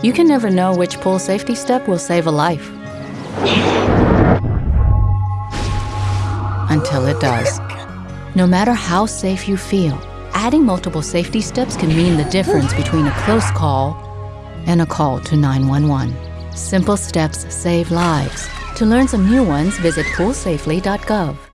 You can never know which pool safety step will save a life. Until it does. No matter how safe you feel, adding multiple safety steps can mean the difference between a close call and a call to 911. Simple steps save lives. To learn some new ones, visit poolsafely.gov.